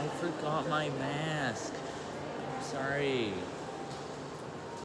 I forgot my mask. I'm Sorry.